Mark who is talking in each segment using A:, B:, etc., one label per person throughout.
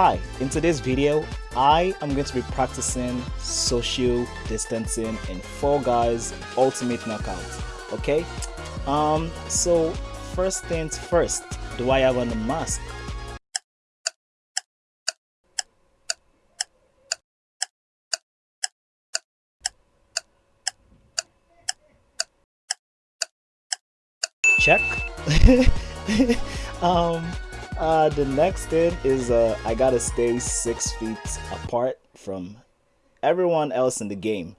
A: Hi, in today's video, I am going to be practicing social distancing in Fall Guys Ultimate Knockout. Okay, um, so first things first, do I have on a mask? Check. um, uh, the next thing is uh, I gotta stay six feet apart from everyone else in the game.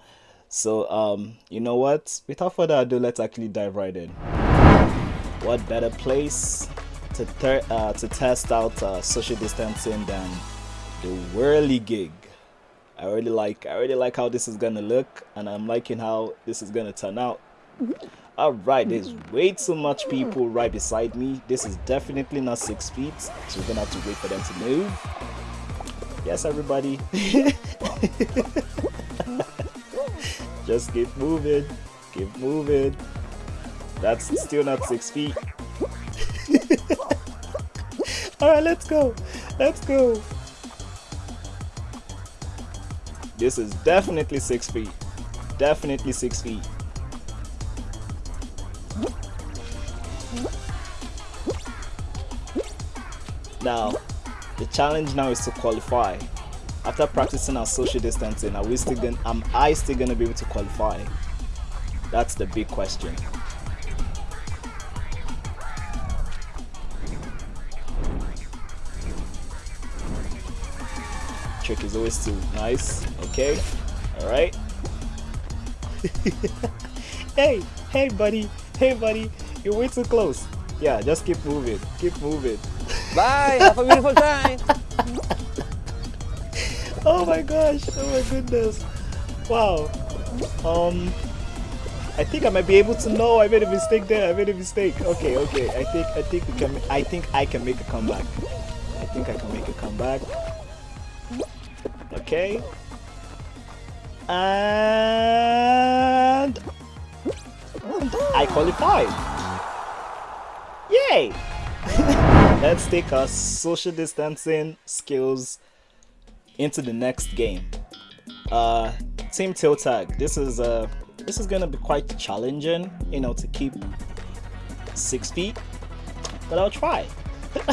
A: So um, you know what? Without further ado, let's actually dive right in. What better place to uh, to test out uh, social distancing than the Whirlygig? I really like I really like how this is gonna look, and I'm liking how this is gonna turn out. Alright, there's mm. way too much people right beside me. This is definitely not six feet, so we're gonna have to wait for them to move. Yes, everybody. Just keep moving. Keep moving. That's still not six feet. Alright, let's go. Let's go. This is definitely six feet. Definitely six feet. Now, the challenge now is to qualify. After practicing our social distancing, are we still gonna, am I still going to be able to qualify? That's the big question. Trick is always too nice. Okay. All right. hey, hey, buddy. Hey, buddy. You're way too close. Yeah, just keep moving. Keep moving.
B: Bye. Have a beautiful time.
A: oh my gosh. Oh my goodness. Wow. Um. I think I might be able to know I made a mistake there. I made a mistake. Okay, okay. I think I think we can I think I can make a comeback. I think I can make a comeback. Okay. And I qualified. Yay! Let's take our social distancing skills into the next game. Uh, team tail tag. This is uh, this is gonna be quite challenging, you know, to keep six feet, but I'll try.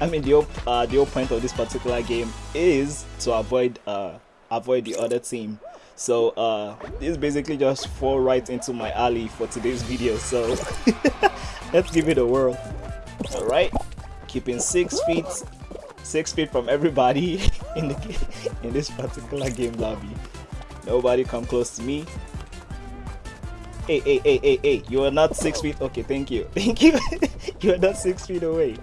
A: I mean, the uh, the whole point of this particular game is to avoid uh, avoid the other team. So uh, this basically just fall right into my alley for today's video. So let's give it a whirl. All right keeping six feet six feet from everybody in the in this particular game lobby. Nobody come close to me. Hey hey hey hey hey you are not six feet okay thank you. Thank you. You are not six feet away.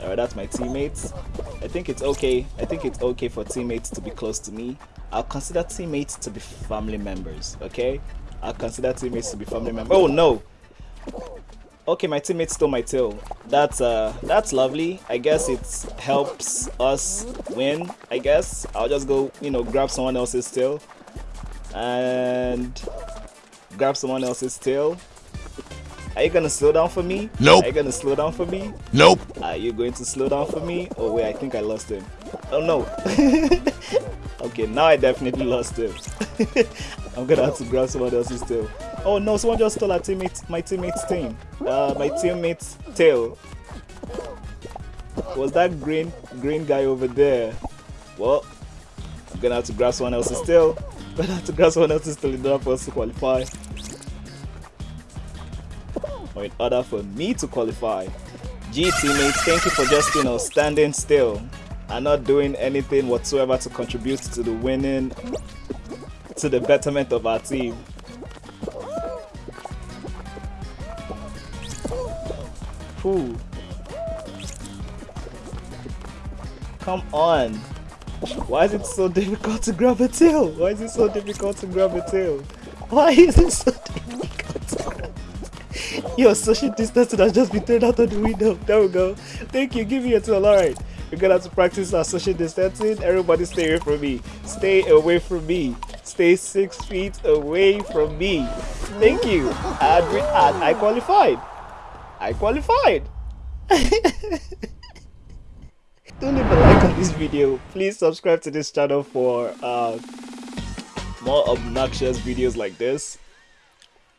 A: All right that's my teammates i think it's okay i think it's okay for teammates to be close to me i'll consider teammates to be family members okay i'll consider teammates to be family members oh no Okay, my teammate stole my tail. That's uh, that's lovely. I guess it helps us win. I guess I'll just go, you know, grab someone else's tail and grab someone else's tail. Are you gonna slow down for me?
C: Nope.
A: Are you gonna slow down for me?
C: Nope.
A: Are you going to slow down for me? Oh wait, I think I lost him. Oh no. okay, now I definitely lost him. I'm gonna have to grab someone else's tail. Oh no, someone just stole our teammate, my teammate's team. Uh, my teammate's tail. Was that green green guy over there? Well, I'm gonna have to grab someone else's tail. I'm gonna have to grab someone else's tail in order for us to qualify. In order for me to qualify. G teammates, thank you for just you know standing still and not doing anything whatsoever to contribute to the winning to the betterment of our team. Whew. Come on. Why is it so difficult to grab a tail? Why is it so difficult to grab a tail? Why is it so difficult Your social distancing has just been thrown out of the window. There we go. Thank you. Give me a tail. Alright. We're gonna have to practice our social distancing. Everybody stay away from me. Stay away from me. Stay six feet away from me. Thank you. I, I qualified. I qualified. do leave a like on this video please subscribe to this channel for uh, more obnoxious videos like this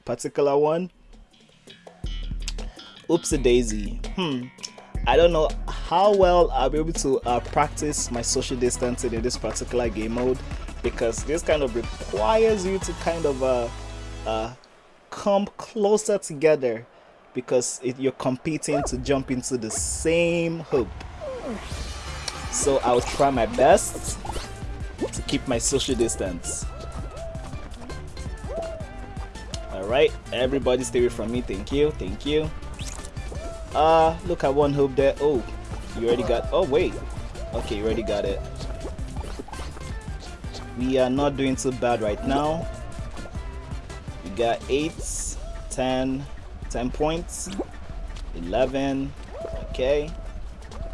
A: particular one oopsie daisy. Hmm. I don't know how well i'll be able to uh, practice my social distancing in this particular game mode because this kind of requires you to kind of uh, uh, come closer together because it, you're competing to jump into the same hoop. So I'll try my best to keep my social distance. Alright, everybody stay away from me. Thank you, thank you. Uh, look at one hoop there. Oh, you already got. Oh, wait. Okay, you already got it. We are not doing too bad right now. We got 8, 10, 10 points, 11. Okay.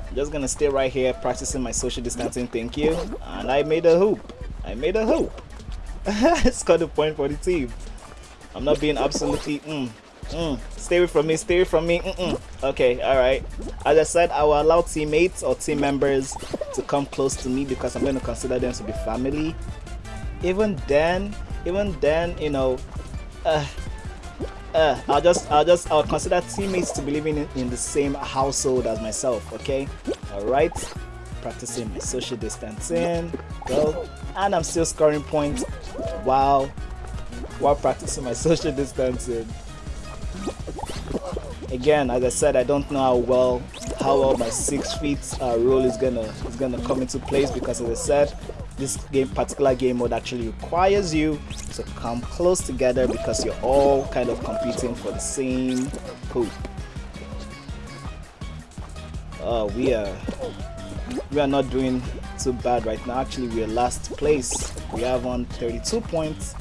A: I'm just gonna stay right here practicing my social distancing. Thank you. And I made a hoop. I made a hoop. Scored a point for the team. I'm not being absolutely. Mm, mm. Stay away from me. Stay away from me. Mm -mm. Okay, all right. As I said, I will allow teammates or team members to come close to me because I'm going to consider them to be family. Even then, even then, you know, uh, uh, I'll just, I'll just, I'll consider teammates to be living in, in the same household as myself. Okay, all right. Practicing my social distancing. Go, and I'm still scoring points. Wow while practicing my social distancing. Again, as I said, I don't know how well how well my six feet uh, rule is gonna is gonna come into place because, as I said, this game particular game mode actually requires you to come close together because you're all kind of competing for the same hoop. Uh, we are we are not doing too bad right now. Actually, we are last place. We have on 32 points.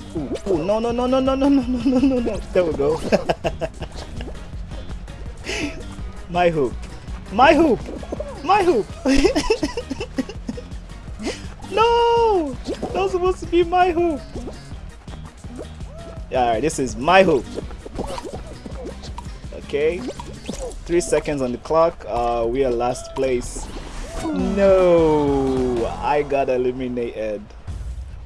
A: No, no, no, no, no, no, no, no, no, no, no. There we go. My hoop. My hoop. My hoop. no! That was supposed to be my hoop. Alright, this is my hoop. Okay. Three seconds on the clock. Uh, we are last place. No, I got eliminated.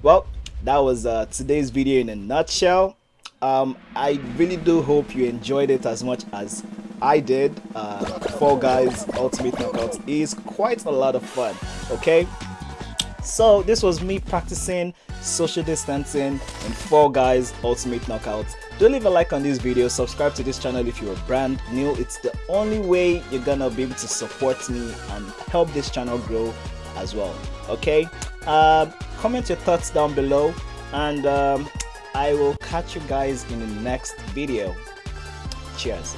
A: Well, that was uh, today's video in a nutshell. Um, I really do hope you enjoyed it as much as I did. Uh, Fall Guys Ultimate Knockout is quite a lot of fun. Okay, so this was me practicing social distancing in Fall Guys Ultimate Knockout. Do leave a like on this video, subscribe to this channel if you're brand new. It's the only way you're gonna be able to support me and help this channel grow as well. Okay, uh, comment your thoughts down below and um, I will catch you guys in the next video. Cheers.